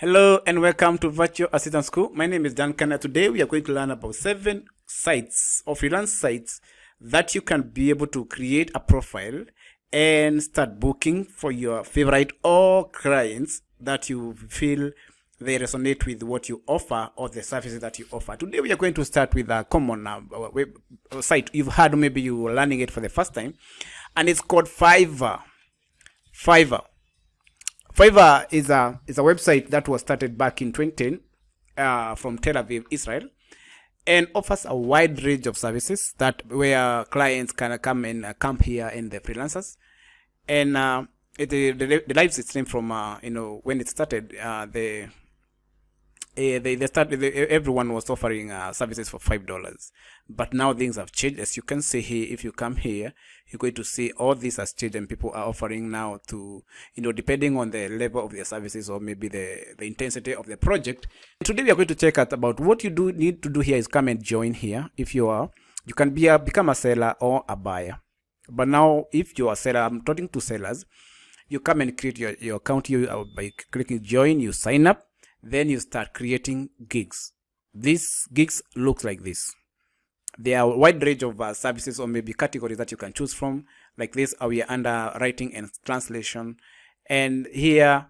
Hello and welcome to Virtual Assistant School. My name is Dan Kana. Today we are going to learn about seven sites or freelance sites that you can be able to create a profile and start booking for your favorite or clients that you feel they resonate with what you offer or the services that you offer. Today we are going to start with a common uh, web site you've heard, maybe you are learning it for the first time, and it's called Fiverr. Fiverr. Fiverr is a is a website that was started back in 2010 uh, from Tel Aviv, Israel, and offers a wide range of services that where clients can come and uh, camp here and the freelancers, and uh, it, the live stream from uh, you know when it started uh, the uh, they, they started they, everyone was offering uh, services for five dollars. But now things have changed. As you can see here if you come here you're going to see all this has changed and people are offering now to you know depending on the level of their services or maybe the the intensity of the project. Today we are going to check out about what you do need to do here is come and join here. If you are you can be a become a seller or a buyer. But now if you're a seller i'm talking to sellers you come and create your, your account. Here uh, by clicking join you sign up then you start creating gigs. These gigs look like this. There are a wide range of uh, services or maybe categories that you can choose from. Like this uh, we are under writing and translation. And here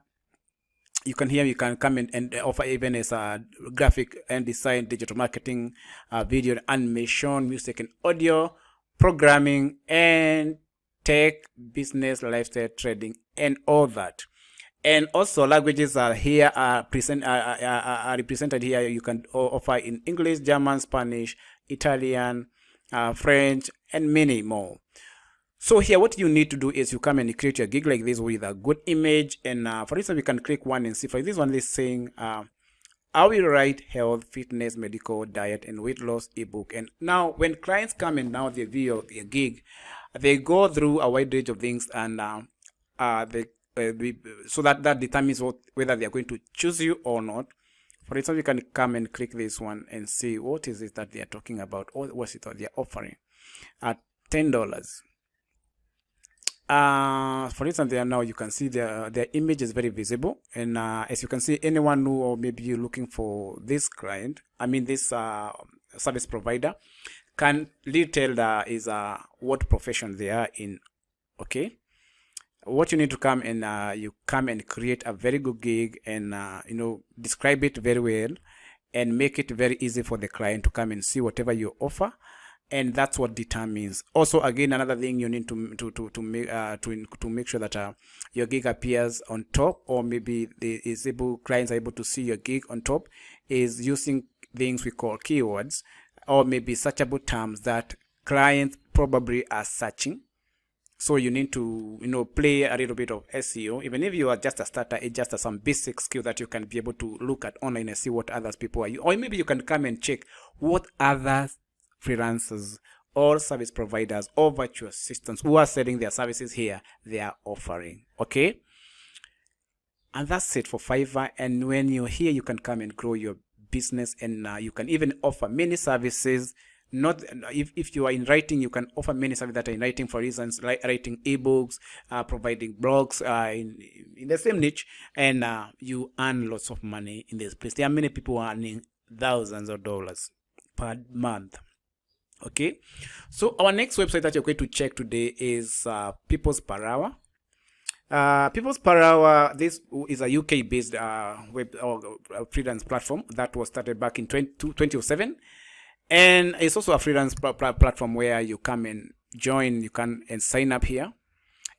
you can hear you can come in and offer even as a graphic and design digital marketing uh, video animation music and audio programming and tech business lifestyle trading and all that and also languages are here are present are, are, are represented here. You can offer in english german spanish italian uh, french and many more. So here what you need to do is you come and create your gig like this with a good image. And uh, for instance we can click one and see for this one is saying uh, I will write health, fitness, medical, diet, and weight loss ebook. And now, when clients come and now they view your gig, they go through a wide range of things, and uh, uh, they uh, so that that determines what, whether they are going to choose you or not. For instance, you can come and click this one and see what is it that they are talking about or what is it that they are offering at ten dollars. Uh, for instance, there now you can see their their image is very visible, and uh, as you can see, anyone who or maybe you're looking for this client, I mean this uh, service provider, can little tell that is uh, what profession they are in. Okay, what you need to come and uh, you come and create a very good gig and uh, you know describe it very well and make it very easy for the client to come and see whatever you offer. And that's what determines. Also again another thing you need to to to to make uh, to to make sure that uh, your gig appears on top or maybe the is able clients are able to see your gig on top is using things we call keywords or maybe searchable terms that clients probably are searching so you need to you know play a little bit of seo even if you are just a starter it's just some basic skill that you can be able to look at online and see what others people are or maybe you can come and check what other freelancers or service providers or virtual assistants who are selling their services here they are offering okay? And that's it for fiverr. And when you're here you can come and grow your business and uh, you can even offer many services not if, if you are in writing you can offer many services that are in writing for instance like writing ebooks uh, providing blogs uh, in, in the same niche and uh, you earn lots of money in this place. There are many people earning thousands of dollars per month. Okay? So our next website that you're going to check today is uh, people's per hour uh, People's Per Hour, this is a UK-based uh, web or freelance platform that was started back in 20, 2007 and it's also a freelance pl pl platform where you come and join you can and sign up here.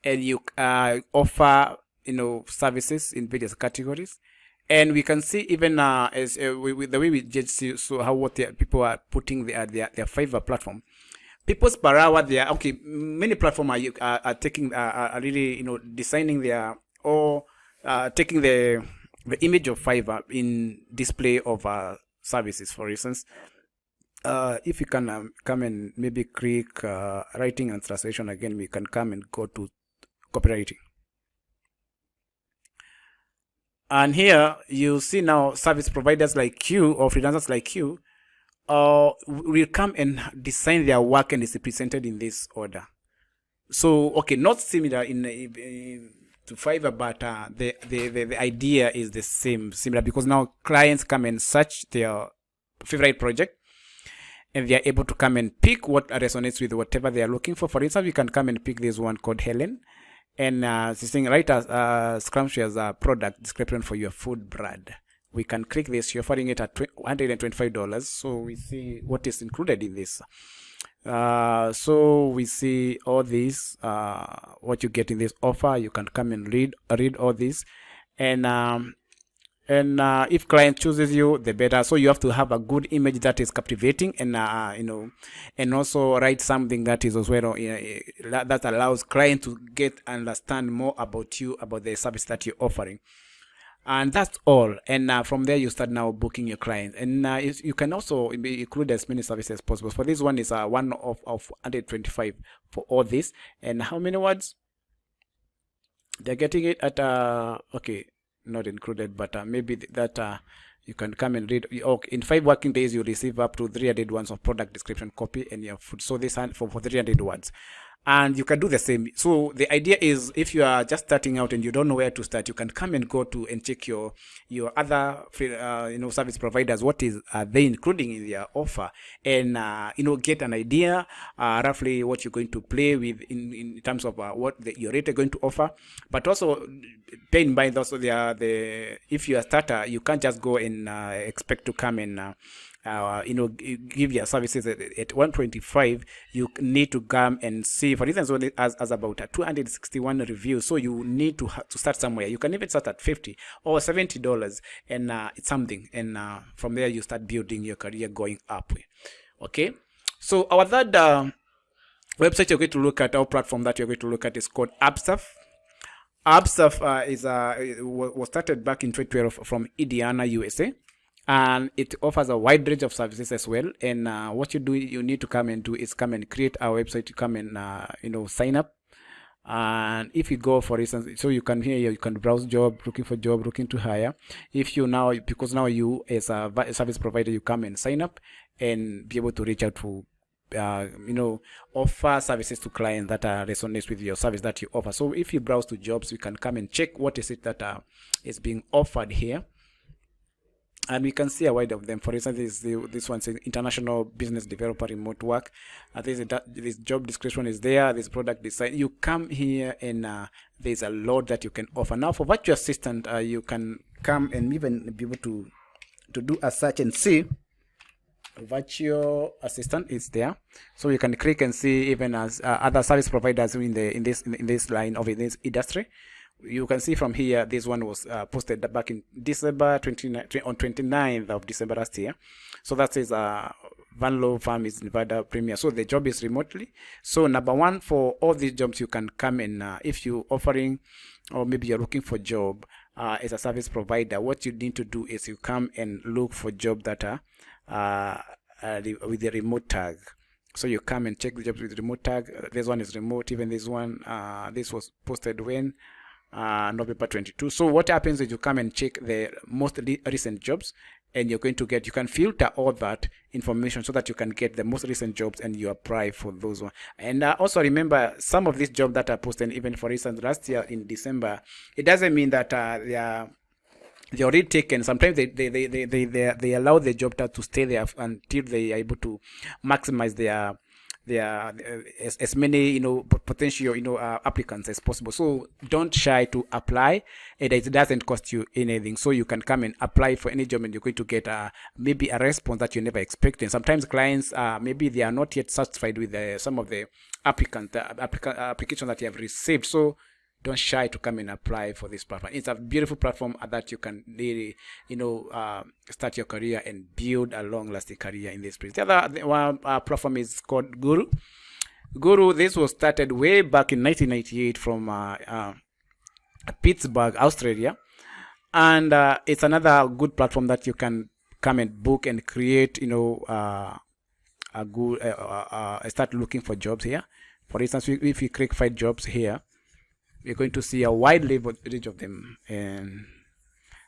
And you uh, offer you know services in various categories. And we can see even uh, as uh, we, we, the way we see so how what people are putting their their, their Fiverr platform. People's per they are okay many platforms are, are, are taking uh, are really you know designing their or uh, taking the the image of Fiverr in display of uh, services for instance uh, if you can um, come and maybe click uh, writing and translation again, we can come and go to copywriting. And here you see now service providers like you or freelancers like you uh, will come and design their work and it's presented in this order. So, okay, not similar in, in to Fiverr, but uh, the, the, the the idea is the same, similar because now clients come and search their favorite project, and they are able to come and pick what resonates with whatever they are looking for. For instance, we can come and pick this one called Helen, and uh, saying write a uh, scrumptious uh, product description for your food brand. We can click this. You're offering it at $125. So we see what is included in this. Uh, so we see all this, uh, what you get in this offer. You can come and read read all this, and um, and uh, if client chooses you the better. So you have to have a good image that is captivating and uh, you know and also write something that is as well you know, that allows client to get understand more about you about the service that you're offering. And that's all. And uh, from there you start now booking your clients. And uh, you can also include as many services as possible. For this one is uh, one of, of 125 for all this. And how many words? They're getting it at uh okay not included but uh, maybe that uh, you can come and read. Okay, in five working days you receive up to 300 words of product description copy and your food. So this for, for 300 words and you can do the same. So the idea is if you are just starting out and you don't know where to start you can come and go to and check your your other uh, you know service providers what is are they including in their offer? And uh, you know get an idea uh, roughly what you're going to play with in, in terms of uh, what the, your rate are going to offer. But also bear in mind also the, the if you're a starter you can't just go and uh, expect to come and uh, you know, give your services at, at 125, you need to come and see, for instance, as, as about 261 reviews. So you need to to start somewhere. You can even start at 50 or 70 dollars, and uh, it's something. And uh, from there, you start building your career going up. Okay. So our third uh, website you're going to look at, our platform that you're going to look at is called Upstuff. Upstuff uh, is uh, was started back in 2012 from Indiana, USA and it offers a wide range of services as well. And uh, what you do you need to come and do is come and create our website to come and uh, you know sign up. And if you go for instance so you can here you can browse job looking for job looking to hire. If you now because now you as a service provider you come and sign up and be able to reach out to uh, you know offer services to clients that are resonates with your service that you offer. So if you browse to jobs you can come and check what is it that uh, is being offered here and we can see a wide of them. For instance, this this one's international business developer remote work. Uh, this this job description is there. This product design. You come here and uh, there's a lot that you can offer. Now for virtual assistant, uh, you can come and even be able to to do a search and see virtual assistant is there so you can click and see even as uh, other service providers in the in this in this line of in this industry you can see from here this one was uh, posted back in december 29 on 29th of december last year so that says uh Van Farm is Nevada Premier. So the job is remotely. So number one for all these jobs, you can come and uh, if you offering or maybe you're looking for job uh, as a service provider, what you need to do is you come and look for job that are uh, uh, with the remote tag. So you come and check the jobs with remote tag. this one is remote. Even this one, uh, this was posted when uh, November 22. So what happens is you come and check the most recent jobs and you're going to get, you can filter all that information so that you can get the most recent jobs and you apply for those one. And uh, also remember some of these jobs that are posted, even for instance, last year in December, it doesn't mean that uh, they are they already taken sometimes they, they, they, they, they, they allow the job to stay there until they are able to maximize their there are uh, as, as many you know potential you know uh, applicants as possible. So don't shy to apply. And it doesn't cost you anything. So you can come and apply for any job and you're going to get uh, maybe a response that you never expected. Sometimes clients uh, maybe they are not yet satisfied with the, some of the applicant the applica- application that you have received. So don't shy to come and apply for this platform. It's a beautiful platform that you can really, you know, uh, start your career and build a long-lasting career in this place. The other one uh, platform is called Guru. Guru, this was started way back in 1998 from uh, uh, Pittsburgh, Australia, and uh, it's another good platform that you can come and book and create, you know, uh, a good start looking for jobs here. For instance, if you click find jobs here, we're going to see a wide range of them. And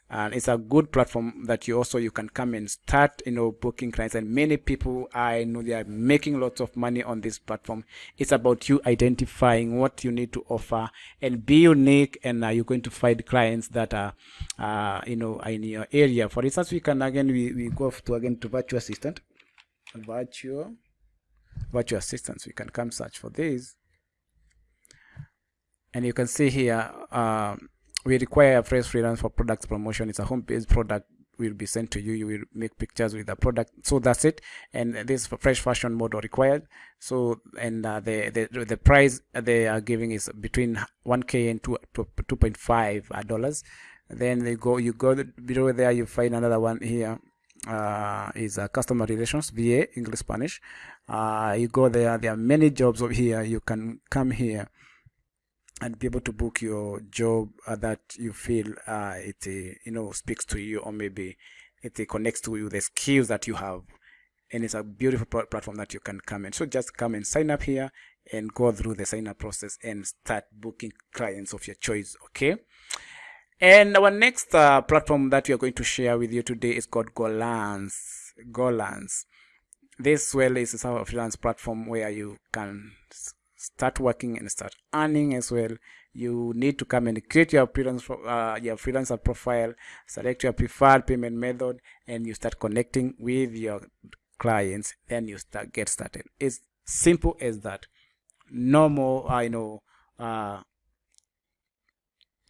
and it's a good platform that you also you can come and start you know booking clients. And many people i know they are making lots of money on this platform. It's about you identifying what you need to offer and be unique. And uh, you're going to find clients that are uh, you know in your area. For instance we can again we, we go to again to virtual assistant. Virtual virtual assistants we can come search for this and you can see here um, we require a fresh freelance for product promotion. It's a home-based product will be sent to you. You will make pictures with the product. So that's it. And this fresh fashion model required. So and uh, the, the the price they are giving is between 1k and 2 2.5 uh, dollars. Then they go you go below there you find another one here uh, is uh, customer relations va english spanish. Uh, you go there there are many jobs over here. You can come here and be able to book your job uh, that you feel uh, it uh, you know speaks to you or maybe it uh, connects to you the skills that you have. And it's a beautiful platform that you can come in. So just come and sign up here and go through the sign up process and start booking clients of your choice okay? And our next uh, platform that we are going to share with you today is called GoLance GoLance This well is a freelance platform where you can start working and start earning as well. You need to come and create your freelance uh, your freelancer profile select your preferred payment method and you start connecting with your clients. Then you start get started. It's simple as that. No more i uh, know uh,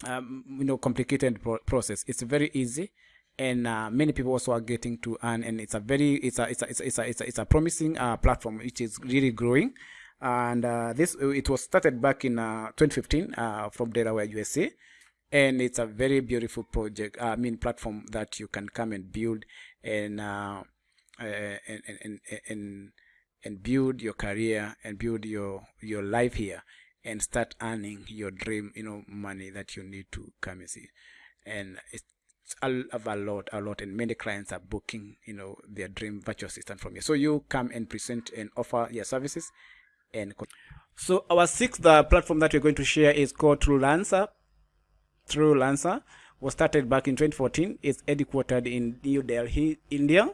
um, you know complicated pro process. It's very easy and uh, many people also are getting to earn and it's a very it's a it's a it's a, it's a, it's a, promising uh, platform which is really growing and uh, this it was started back in uh, 2015 uh, from Delaware, USA, and it's a very beautiful project. I mean, platform that you can come and build and uh, and, and and and build your career and build your your life here and start earning your dream you know money that you need to come and see. And it's a, a lot a lot. And many clients are booking you know their dream virtual assistant from you so you come and present and offer your services and so our sixth uh, platform that we're going to share is called TrueLancer. TrueLancer was started back in 2014. It's headquartered in New Delhi, India.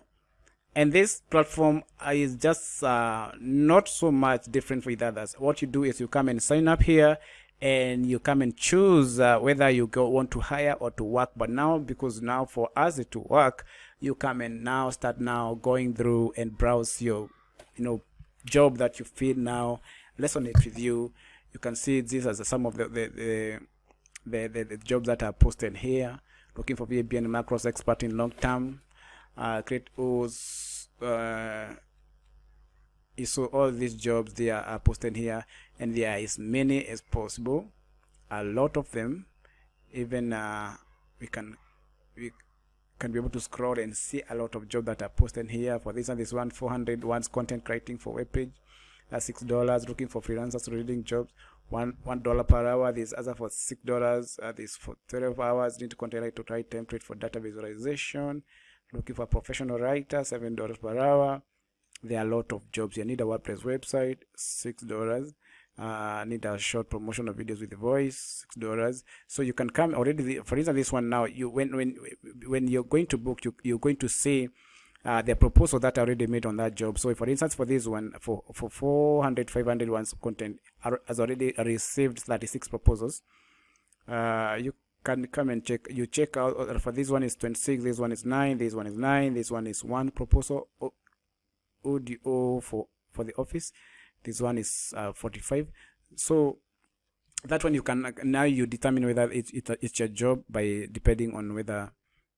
And this platform is just uh, not so much different with others. What you do is you come and sign up here and you come and choose uh, whether you go want to hire or to work. But now, because now for us to work, you come and now start now going through and browse your, you know, job that you feel now resonate with you. You can see these as some of the the, the the, the, the, jobs that are posted here. Looking for VBA and macros expert in long term. Uh, create O's uh, so all these jobs they are, are posted here. And there are as many as possible. A lot of them even uh, we can we can be able to scroll and see a lot of jobs that are posted here. For this and this one 400 ones content writing for web page that's six dollars looking for freelancers reading jobs one one dollar per hour. This other for six dollars uh, for 12 hours. Need to content to write template for data visualization looking for professional writer seven dollars per hour. There are a lot of jobs. You need a wordpress website six dollars uh, need a short promotion of videos with the voice six dollars. So you can come already the, for instance this one now you when when when you're going to book you, you're going to see uh, the proposal that I already made on that job. So for instance for this one for for 400 500 ones content has already received 36 proposals uh, you can come and check you check out uh, for this one is 26 this one is 9 this one is 9 this one is one proposal audio for for the office this one is uh, 45 so that one you can now you determine whether it's it, it's your job by depending on whether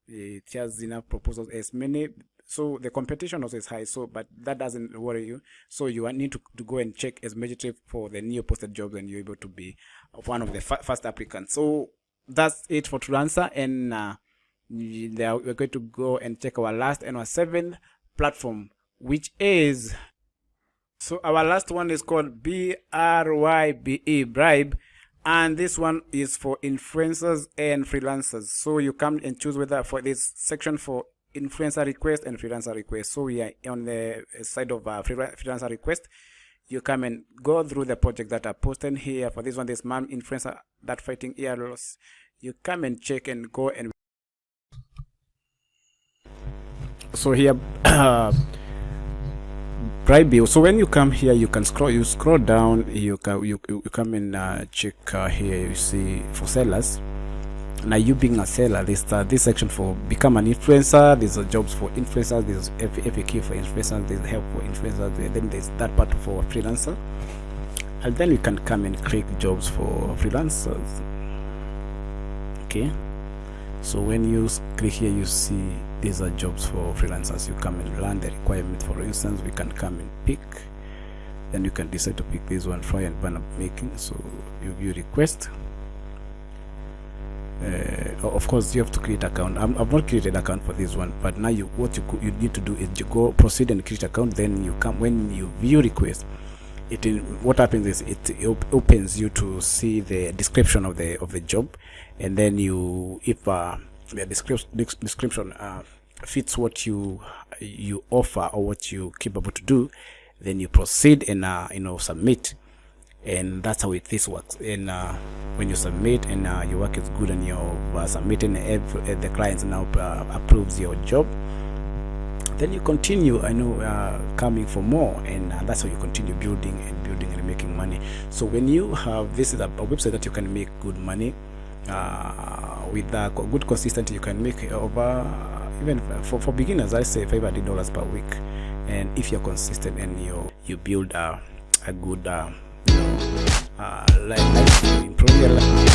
it has enough proposals as many. So the competition also is high so but that doesn't worry you. So you need to, to go and check as immediately for the new posted jobs and you're able to be one of the first applicants. So that's it for answer and uh, we're going to go and check our last and our seventh platform which is so our last one is called B-R-Y-B-E, Brybe. And this one is for influencers and freelancers. So you come and choose whether for this section for influencer request and freelancer request. So we are on the side of uh, freelancer request. You come and go through the project that are posted here. For this one, this mom influencer that fighting ear loss. You come and check and go and so here bribe you so when you come here you can scroll you scroll down you can you, you come and uh, check uh, here you see for sellers. Now you being a seller this uh, this section for become an influencer there's a jobs for influencers there's faq for influencers there's help for influencers then there's that part for freelancer. And then you can come and click jobs for freelancers. Okay so when you click here you see these are jobs for freelancers. You come and learn the requirement. For instance we can come and pick. Then you can decide to pick this one fry and banner making. So you view request. Uh, of course you have to create account. I'm, i've not created account for this one but now you what you you need to do is you go proceed and create account. Then you come when you view request it what happens is it op opens you to see the description of the of the job. And then you if uh, the description description uh, fits what you you offer or what you capable to do then you proceed and uh, you know submit. And that's how it this works. And uh, when you submit and uh, your work is good and you're uh, submitting every, the client now uh, approves your job then you continue. I know uh, coming for more and uh, that's how you continue building and building and making money. So when you have this is a, website that you can make good money uh, with a good consistency you can make over even for, for beginners i say 500 dollars per week. And if you're consistent and you you build a, a good uh, you know uh, like, like improve your life